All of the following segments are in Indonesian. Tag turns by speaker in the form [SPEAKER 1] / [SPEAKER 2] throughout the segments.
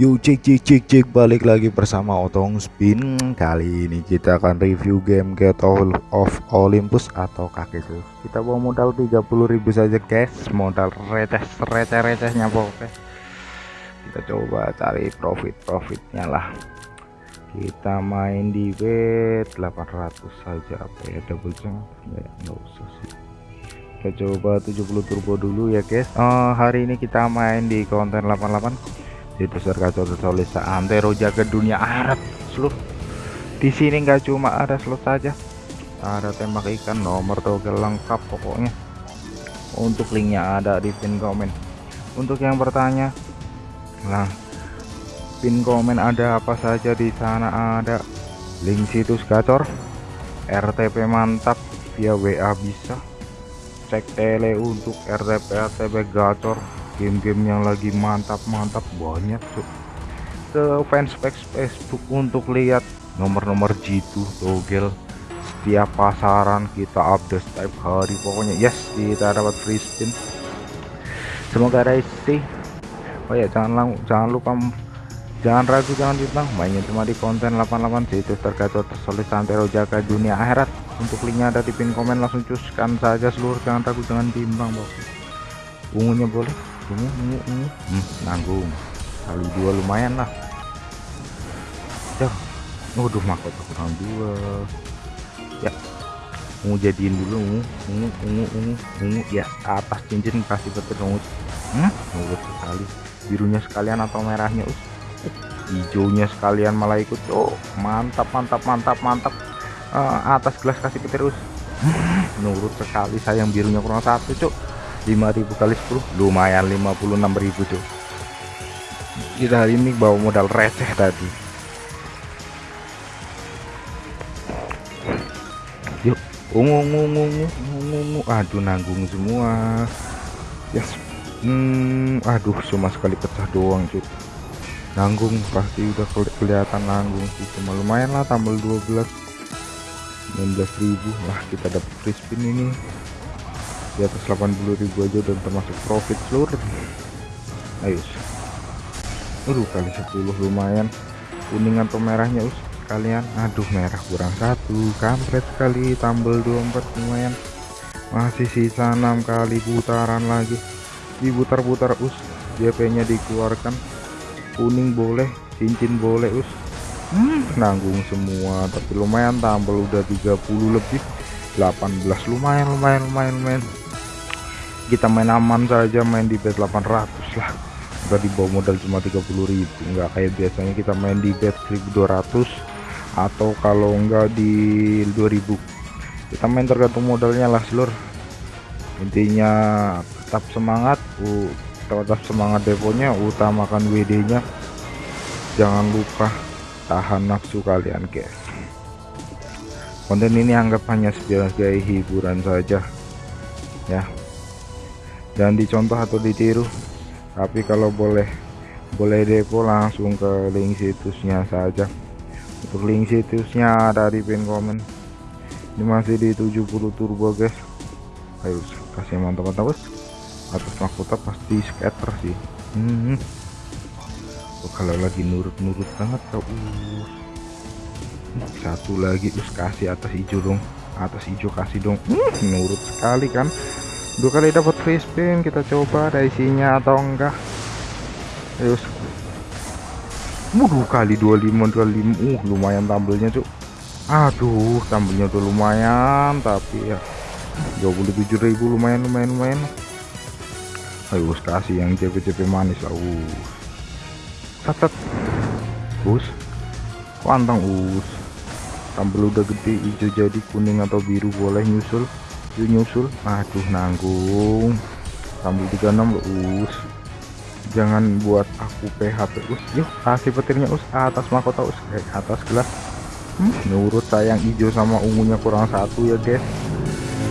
[SPEAKER 1] Yuk cek cek cek cek balik lagi bersama Otong Spin. Kali ini kita akan review game Get All of Olympus atau kaki sus. Kita bawa modal 30.000 saja guys. Modal receh receh recehnya pokoknya. Kita coba cari profit profitnya lah. Kita main di bet 800 saja apa ya double jump? Ya nggak usah sih. Kita coba 70 turbo dulu ya guys. Oh, hari ini kita main di konten 88 itu sergacau tertulis antero jaga dunia akhirat seluruh. Di sini nggak cuma ada slot saja. Ada tembak ikan nomor togel lengkap pokoknya. Untuk linknya ada di pin komen. Untuk yang bertanya nah pin komen ada apa saja di sana? Ada link situs gacor RTP mantap via WA bisa. Cek tele untuk RTP RTP gacor game-game yang lagi mantap-mantap banyak tuh ke fanspage Facebook untuk lihat nomor-nomor jitu togel setiap pasaran kita update setiap hari. Pokoknya yes kita dapat free spin. Semoga ada isi. Oh ya jangan jangan lupa jangan ragu jangan bintang mainnya cuma di konten 88 situs tergacor tersolid santero jaga dunia akhirat. Untuk linknya ada di pin komen langsung cuskan saja seluruh. Jangan ragu jangan bimbang bos. Ungunya boleh ungu ungu ungu hmm, nanggung. Kali dua lumayan lah. Ya waduh mahkota kurang dua. Ya. Ungu jadiin dulu ungu. Ungu ungu ungu ungu. Ya atas cincin kasih betul ungu hmm? Ungu sekali. Birunya sekalian atau merahnya us hijaunya sekalian malah ikut. Oh mantap mantap mantap mantap. Uh, atas gelas kasih petir us hmm, nurut sekali sayang birunya kurang satu cuk 5000 kali 10 lumayan 56.000 tuh. Kita hari ini bawa modal receh tadi. Yuk ungu ungu ungu ungu ungu aduh nanggung semua. Yes. Hmm aduh cuma sekali pecah doang cuy nanggung pasti udah kelihatan nanggung sih cuma lumayan lah tambah 12 19.000 lah kita dapat free ini di atas 80.000 aja dan termasuk profit seluruh. Ayo aduh kali 10 lumayan. Kuning atau merahnya us? Kalian aduh merah kurang satu. Kampret sekali tambal 24 lumayan. Masih sisa 6 kali putaran lagi. Diputar-putar us. JP nya dikeluarkan. Kuning boleh cincin boleh us. Hmm, nanggung semua tapi lumayan tambal udah 30 lebih. 18 lumayan lumayan lumayan lumayan kita main aman saja main di bet 800 lah. Udah dibawa modal cuma 30.000 enggak kayak biasanya kita main di bet 1200 atau kalau enggak di 2000 kita main tergantung modalnya lah seluruh intinya tetap semangat tetap semangat deponya utamakan WD nya jangan lupa tahan nafsu kalian guys konten ini anggap hanya sebagai hiburan saja ya dan dicontoh atau ditiru. Tapi kalau boleh boleh depo langsung ke link situsnya saja. Untuk link situsnya ada di pin komen. Ini masih di 70 turbo guys. Ayo kasih mantap-mantap bos. Atas mahkota pasti scatter sih. Hmm. oh, kalau lagi nurut-nurut banget kau uh. satu lagi us kasih atas hijau dong. Atas hijau kasih dong. Hmm, nurut sekali kan dua kali dapat free spin kita coba ada isinya atau enggak. Ayo dua kali 25 25 uh lumayan tampilnya cuk. Aduh tampilnya udah lumayan tapi ya 27.000 lumayan lumayan lumayan. Ayo kasih yang CP-CP manis lah us. Catat us. Pantang us. Tampil udah gede hijau jadi kuning atau biru boleh nyusul yuk nyusul. Aduh nanggung. Tambah 36 us. Jangan buat aku PHP us. Yuk kasih petirnya us. Atas mahkota us. Eh, atas gelas. Hmm, nurut sayang hijau sama ungunya kurang satu ya guys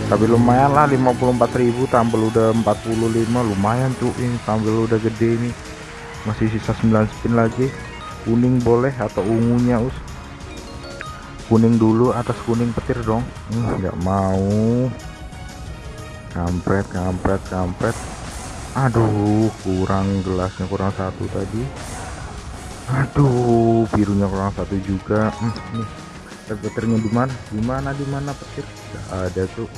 [SPEAKER 1] tapi lumayan lah 54.000 tampil udah 45 lumayan tuh ini tampil udah gede ini. Masih sisa 9 spin lagi. Kuning boleh atau ungunya us kuning dulu atas kuning petir dong. Hmm, nggak hmm, mau. Kampret kampret kampret. Aduh kurang gelasnya kurang satu tadi. Aduh birunya kurang satu juga. Hmm, nih petirnya di mana? Di mana di mana petir? Gak ada tuh.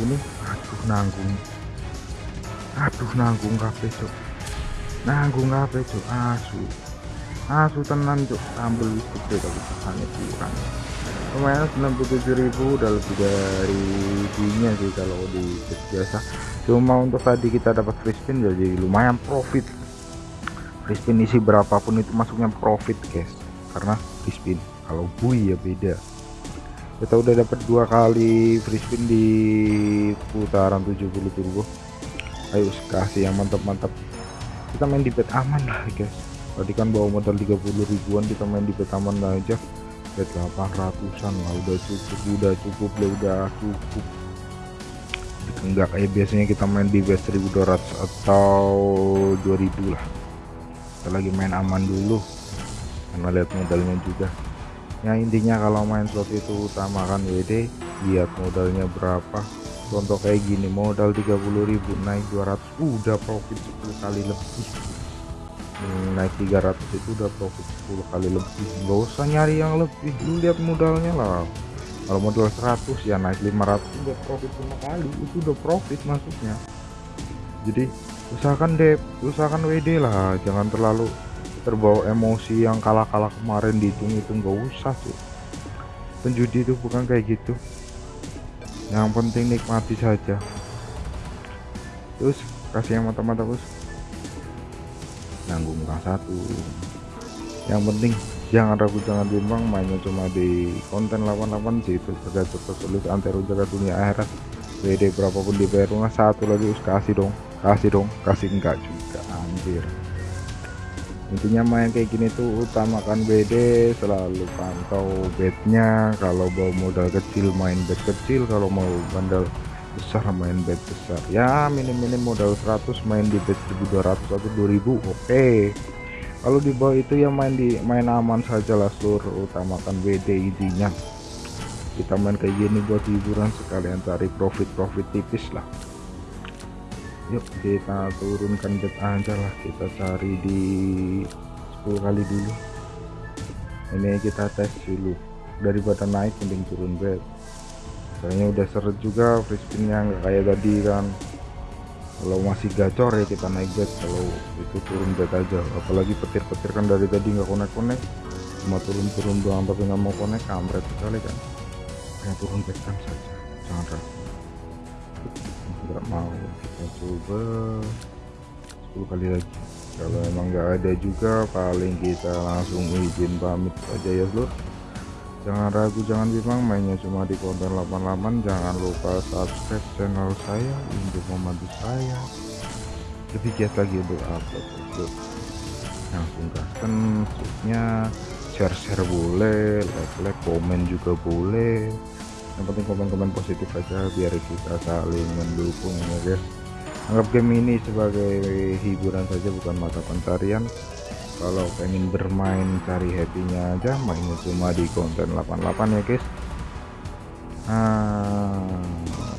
[SPEAKER 1] Ini aduh nanggung. Aduh nanggung kafe cok nanggung kafe cok asu asu tenan cok ambil listrik deh tapi hanya kurang lumayan 97.000 udah lebih dari dunia sih kalau di biasa cuma untuk tadi kita dapat free spin jadi lumayan profit. Free isi berapapun itu masuknya profit guys. Karena free kalau bui ya beda. Kita udah dapat dua kali free spin di putaran 70 turbo ayo kasih yang mantap-mantap. Kita main di bet aman lah guys tadi kan bawa modal 30 ribuan kita main di bet aman aja bet 800an lah udah cukup udah cukup lah udah cukup. Enggak kayak biasanya kita main di bet 1200 atau 2000 lah. Kita lagi main aman dulu karena lihat modalnya juga. Ya intinya kalau main slot itu utamakan WD lihat modalnya berapa. Contoh kayak gini modal 30.000 naik 200 udah profit 10 kali lebih naik 300 itu udah profit 10 kali lebih. Nggak usah nyari yang lebih lu lihat modalnya lah. Kalau modal 100 ya naik 500 udah profit 5 kali. Itu udah profit maksudnya. Jadi usahakan deh usahakan WD lah. Jangan terlalu terbawa emosi yang kalah-kalah kemarin dihitung itu nggak usah sih penjudi itu bukan kayak gitu. Yang penting nikmati saja. Terus kasih yang mata-mata bos nanggung orang satu. Yang penting jangan ragu jangan bimbang mainnya cuma di konten 88 sih itu jaga sulit antero jaga dunia akhirat. WD berapapun di rumah satu lagi us kasih dong kasih dong kasih enggak juga anjir. Intinya main kayak gini tuh utamakan BD selalu pantau bednya. Kalau bawa modal kecil main bed kecil. Kalau mau bandel besar main bed besar. Ya minim-minim modal 100 main di bed 1200 atau 2000 oke. Okay. kalau di bawah itu ya main di main aman saja lah seluruh utamakan WD intinya kita main kayak gini buat hiburan sekalian cari profit-profit tipis lah. Yuk kita turunkan bed aja lah kita cari di 10 kali dulu. Ini kita tes dulu. Daripada naik mending turun bed kayaknya udah seret juga free spinnya nggak kayak tadi kan. Kalau masih gacor ya kita naik bed kalau itu turun bed aja. Apalagi petir-petir kan dari tadi nggak konek-konek cuma turun-turun doang tapi nggak mau konek kampret sekali kan. Hanya turun bed kan saja jangan ragu. Nggak mau kita coba 10 kali lagi. Kalau emang nggak ada juga paling kita langsung izin pamit aja ya seluruh jangan ragu jangan bimbang mainnya cuma di konten 88 jangan lupa subscribe channel saya untuk membantu saya. Lebih giat lagi untuk upload upload. Langsung gaskan nya share share boleh like like komen juga boleh. Yang penting komen-komen positif aja biar kita saling mendukung ya guys. Anggap game ini sebagai hiburan saja bukan mata pencarian kalau pengen bermain cari happynya aja mainnya cuma di konten 88 ya guys. Nah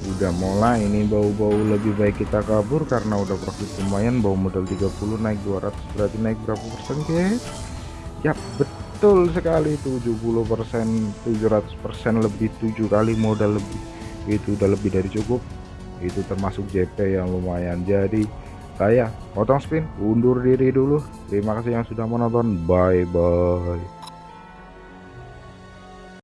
[SPEAKER 1] udah mulai ini bau-bau lebih baik kita kabur karena udah profit lumayan bau modal 30 naik 200 berarti naik berapa persen guys? Ya betul sekali 70 persen 700 persen lebih 7 kali modal lebih. Itu udah lebih dari cukup. Itu termasuk JP yang lumayan. Jadi saya potong spin undur diri dulu. Terima kasih yang sudah menonton. Bye bye